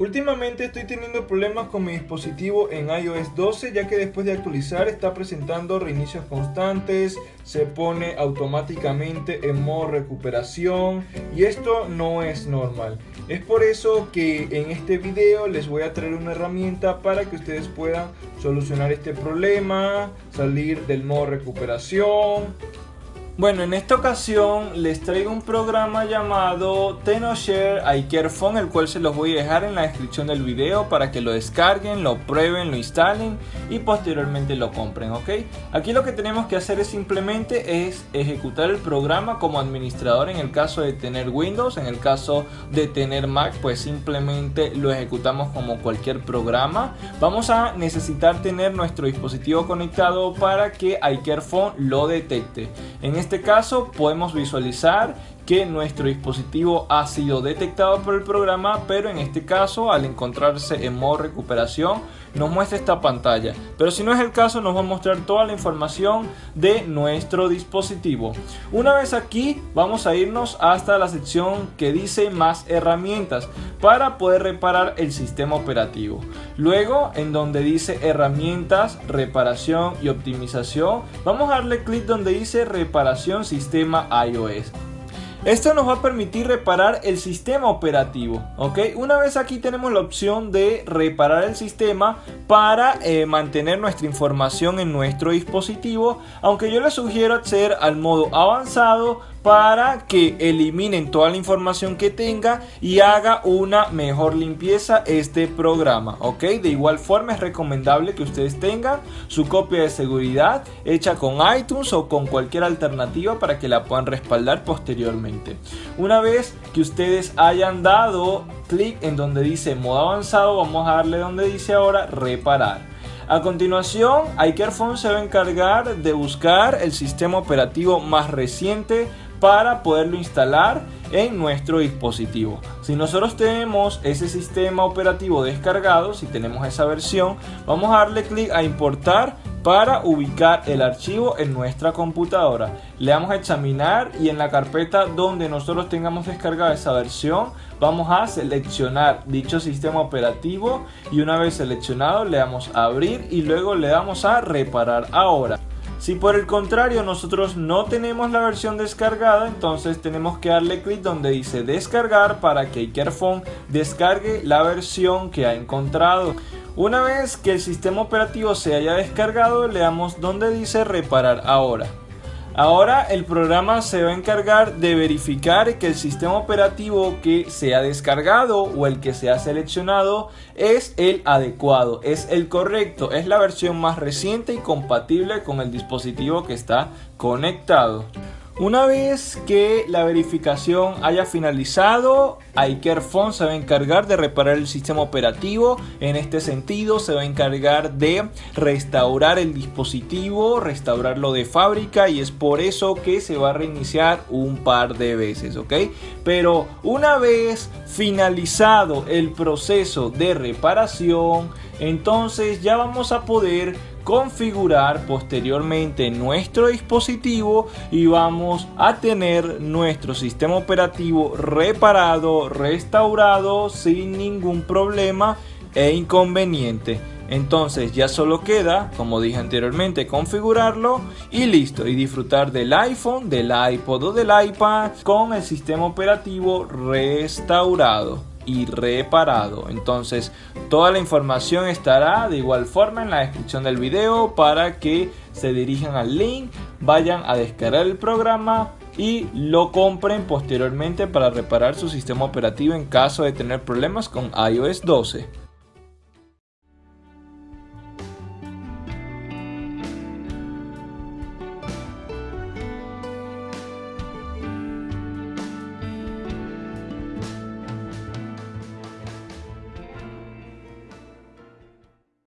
Últimamente estoy teniendo problemas con mi dispositivo en iOS 12 ya que después de actualizar está presentando reinicios constantes, se pone automáticamente en modo recuperación y esto no es normal. Es por eso que en este video les voy a traer una herramienta para que ustedes puedan solucionar este problema, salir del modo recuperación bueno, en esta ocasión les traigo un programa llamado TenoShare iCareFone, el cual se los voy a dejar en la descripción del video para que lo descarguen, lo prueben, lo instalen y posteriormente lo compren, ¿ok? Aquí lo que tenemos que hacer es simplemente es ejecutar el programa como administrador en el caso de tener Windows, en el caso de tener Mac, pues simplemente lo ejecutamos como cualquier programa. Vamos a necesitar tener nuestro dispositivo conectado para que iCareFone lo detecte. En este este caso podemos visualizar que nuestro dispositivo ha sido detectado por el programa, pero en este caso al encontrarse en modo recuperación nos muestra esta pantalla. Pero si no es el caso nos va a mostrar toda la información de nuestro dispositivo. Una vez aquí vamos a irnos hasta la sección que dice más herramientas para poder reparar el sistema operativo. Luego en donde dice herramientas, reparación y optimización vamos a darle clic donde dice reparación sistema iOS. Esto nos va a permitir reparar el sistema operativo, ¿ok? Una vez aquí tenemos la opción de reparar el sistema para eh, mantener nuestra información en nuestro dispositivo, aunque yo les sugiero acceder al modo avanzado para que eliminen toda la información que tenga y haga una mejor limpieza este programa ok de igual forma es recomendable que ustedes tengan su copia de seguridad hecha con iTunes o con cualquier alternativa para que la puedan respaldar posteriormente. Una vez que ustedes hayan dado clic en donde dice modo avanzado vamos a darle donde dice ahora reparar. A continuación, iCareFone se va a encargar de buscar el sistema operativo más reciente para poderlo instalar en nuestro dispositivo. Si nosotros tenemos ese sistema operativo descargado, si tenemos esa versión, vamos a darle clic a importar para ubicar el archivo en nuestra computadora. Le damos a examinar y en la carpeta donde nosotros tengamos descargada esa versión, vamos a seleccionar dicho sistema operativo y una vez seleccionado le damos a abrir y luego le damos a reparar ahora. Si por el contrario nosotros no tenemos la versión descargada, entonces tenemos que darle clic donde dice descargar para que iCareFone descargue la versión que ha encontrado. Una vez que el sistema operativo se haya descargado, le damos donde dice reparar ahora. Ahora el programa se va a encargar de verificar que el sistema operativo que se ha descargado o el que se ha seleccionado es el adecuado, es el correcto, es la versión más reciente y compatible con el dispositivo que está conectado. Una vez que la verificación haya finalizado, iCareFone se va a encargar de reparar el sistema operativo. En este sentido, se va a encargar de restaurar el dispositivo, restaurarlo de fábrica y es por eso que se va a reiniciar un par de veces, ¿ok? Pero una vez finalizado el proceso de reparación, entonces ya vamos a poder configurar posteriormente nuestro dispositivo y vamos a tener nuestro sistema operativo reparado, restaurado sin ningún problema e inconveniente. Entonces ya solo queda, como dije anteriormente, configurarlo y listo. Y disfrutar del iPhone, del iPod o del iPad con el sistema operativo restaurado y reparado. Entonces toda la información estará de igual forma en la descripción del video para que se dirijan al link, vayan a descargar el programa y lo compren posteriormente para reparar su sistema operativo en caso de tener problemas con iOS 12.